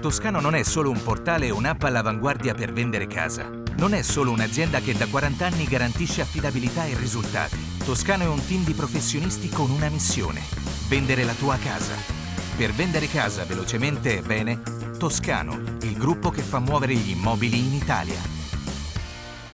Toscano non è solo un portale e un'app all'avanguardia per vendere casa. Non è solo un'azienda che da 40 anni garantisce affidabilità e risultati. Toscano è un team di professionisti con una missione. Vendere la tua casa. Per vendere casa velocemente e bene, Toscano, il gruppo che fa muovere gli immobili in Italia.